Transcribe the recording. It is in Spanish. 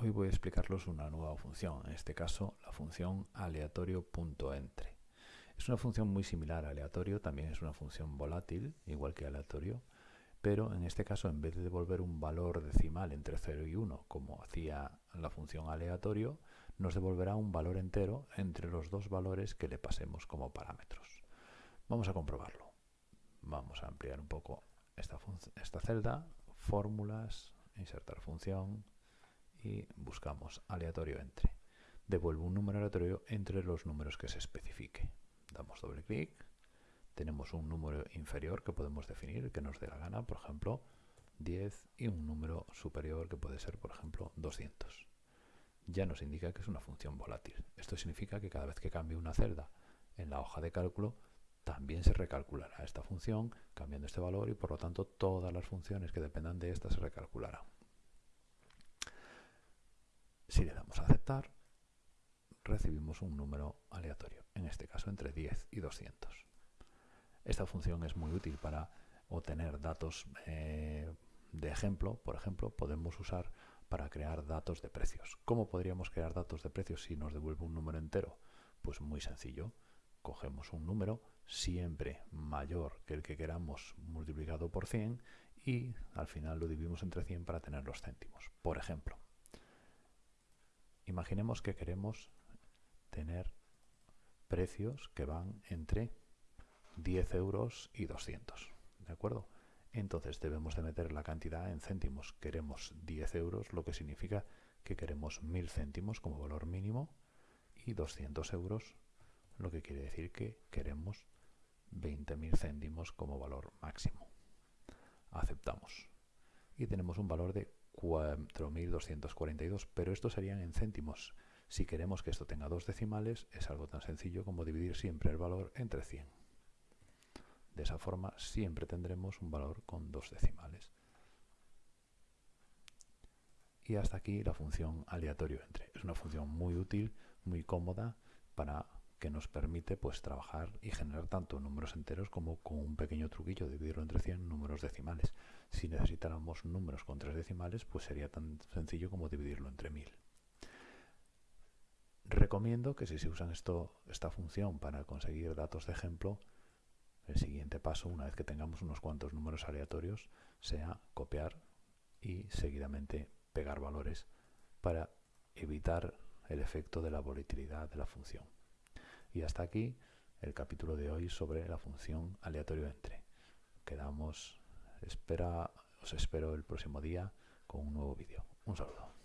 Hoy voy a explicarles una nueva función, en este caso la función aleatorio.entre. Es una función muy similar a aleatorio, también es una función volátil, igual que aleatorio, pero en este caso en vez de devolver un valor decimal entre 0 y 1, como hacía la función aleatorio, nos devolverá un valor entero entre los dos valores que le pasemos como parámetros. Vamos a comprobarlo. Vamos a ampliar un poco esta celda, fórmulas, insertar función, y buscamos aleatorio entre. Devuelvo un número aleatorio entre los números que se especifique. Damos doble clic, tenemos un número inferior que podemos definir, que nos dé la gana, por ejemplo, 10 y un número superior que puede ser, por ejemplo, 200. Ya nos indica que es una función volátil. Esto significa que cada vez que cambie una celda en la hoja de cálculo, también se recalculará esta función cambiando este valor y por lo tanto todas las funciones que dependan de esta se recalcularán. Si le damos a aceptar, recibimos un número aleatorio, en este caso entre 10 y 200. Esta función es muy útil para obtener datos eh, de ejemplo. Por ejemplo, podemos usar para crear datos de precios. ¿Cómo podríamos crear datos de precios si nos devuelve un número entero? Pues muy sencillo. Cogemos un número siempre mayor que el que queramos multiplicado por 100 y al final lo dividimos entre 100 para tener los céntimos. Por ejemplo, Imaginemos que queremos tener precios que van entre 10 euros y 200. ¿De acuerdo? Entonces debemos de meter la cantidad en céntimos. Queremos 10 euros, lo que significa que queremos 1000 céntimos como valor mínimo y 200 euros, lo que quiere decir que queremos 20.000 céntimos como valor máximo. Aceptamos. Y tenemos un valor de 4.242, pero estos serían en céntimos. Si queremos que esto tenga dos decimales, es algo tan sencillo como dividir siempre el valor entre 100. De esa forma siempre tendremos un valor con dos decimales. Y hasta aquí la función aleatorio entre. Es una función muy útil, muy cómoda para que nos permite pues trabajar y generar tanto números enteros como con un pequeño truquillo dividirlo entre 100 números decimales. Si necesitáramos números con tres decimales, pues sería tan sencillo como dividirlo entre 1000. Recomiendo que si se usan esto, esta función para conseguir datos de ejemplo, el siguiente paso, una vez que tengamos unos cuantos números aleatorios, sea copiar y seguidamente pegar valores para evitar el efecto de la volatilidad de la función. Y hasta aquí el capítulo de hoy sobre la función aleatorio entre. Quedamos, espera, os espero el próximo día con un nuevo vídeo. Un saludo.